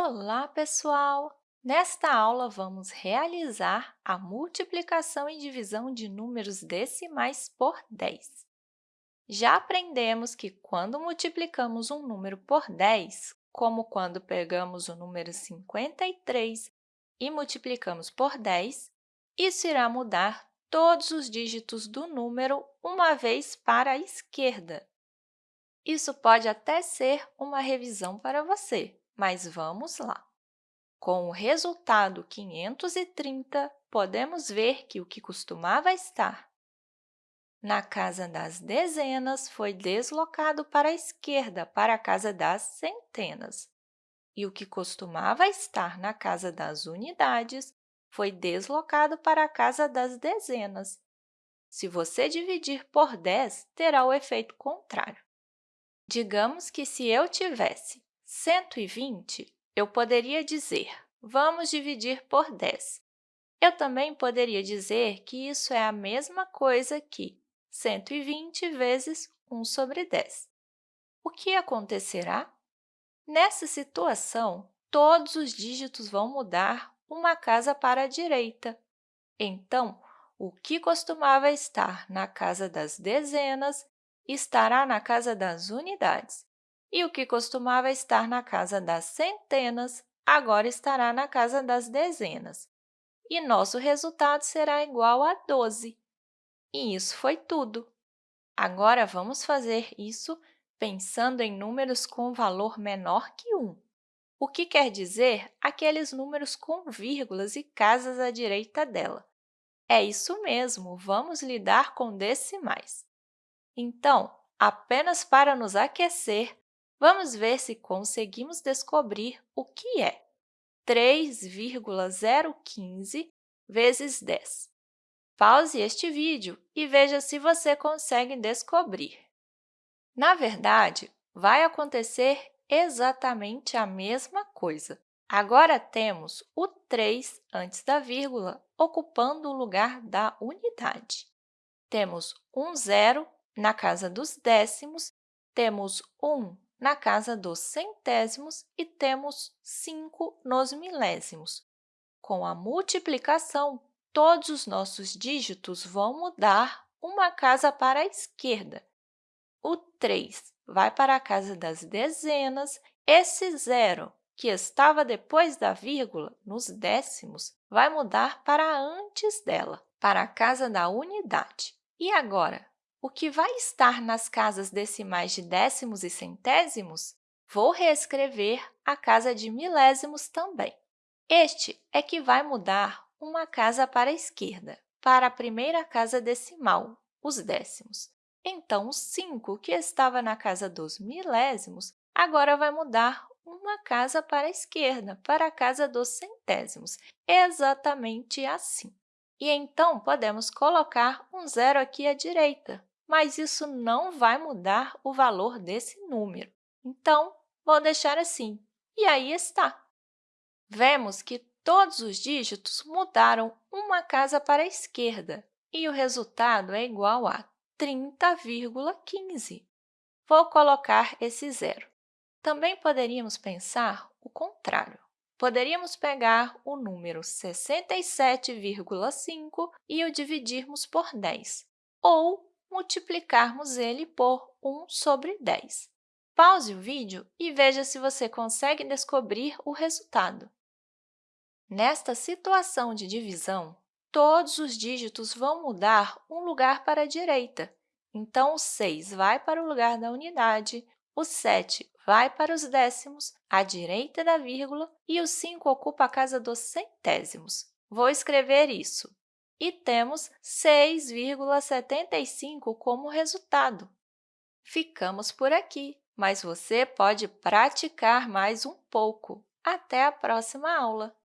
Olá, pessoal! Nesta aula, vamos realizar a multiplicação e divisão de números decimais por 10. Já aprendemos que, quando multiplicamos um número por 10, como quando pegamos o número 53 e multiplicamos por 10, isso irá mudar todos os dígitos do número uma vez para a esquerda. Isso pode até ser uma revisão para você, mas vamos lá. Com o resultado 530, podemos ver que o que costumava estar na casa das dezenas foi deslocado para a esquerda, para a casa das centenas. E o que costumava estar na casa das unidades foi deslocado para a casa das dezenas. Se você dividir por 10, terá o efeito contrário. Digamos que se eu tivesse 120, eu poderia dizer, vamos dividir por 10. Eu também poderia dizer que isso é a mesma coisa que 120 vezes 1 sobre 10. O que acontecerá? Nessa situação, todos os dígitos vão mudar uma casa para a direita. Então, o que costumava estar na casa das dezenas estará na casa das unidades, e o que costumava estar na casa das centenas agora estará na casa das dezenas, e nosso resultado será igual a 12. E isso foi tudo. Agora, vamos fazer isso pensando em números com valor menor que 1, o que quer dizer aqueles números com vírgulas e casas à direita dela. É isso mesmo, vamos lidar com decimais. Então, apenas para nos aquecer, vamos ver se conseguimos descobrir o que é 3,015 vezes 10. Pause este vídeo e veja se você consegue descobrir. Na verdade, vai acontecer exatamente a mesma coisa. Agora, temos o 3 antes da vírgula, ocupando o lugar da unidade. Temos um zero na casa dos décimos, temos 1 na casa dos centésimos e temos 5 nos milésimos. Com a multiplicação, todos os nossos dígitos vão mudar uma casa para a esquerda. O 3 vai para a casa das dezenas, esse zero, que estava depois da vírgula, nos décimos, vai mudar para antes dela, para a casa da unidade. E agora, o que vai estar nas casas decimais de décimos e centésimos? Vou reescrever a casa de milésimos também. Este é que vai mudar uma casa para a esquerda, para a primeira casa decimal, os décimos. Então, o 5, que estava na casa dos milésimos, agora vai mudar uma casa para a esquerda, para a casa dos centésimos, exatamente assim. E então, podemos colocar um zero aqui à direita, mas isso não vai mudar o valor desse número. Então, vou deixar assim. E aí está. Vemos que todos os dígitos mudaram uma casa para a esquerda e o resultado é igual a 30,15. Vou colocar esse zero. Também poderíamos pensar o contrário. Poderíamos pegar o número 67,5 e o dividirmos por 10, ou multiplicarmos ele por 1 sobre 10. Pause o vídeo e veja se você consegue descobrir o resultado. Nesta situação de divisão, todos os dígitos vão mudar um lugar para a direita. Então, o 6 vai para o lugar da unidade, o 7 vai para os décimos, à direita da vírgula, e o 5 ocupa a casa dos centésimos. Vou escrever isso e temos 6,75 como resultado. Ficamos por aqui, mas você pode praticar mais um pouco. Até a próxima aula!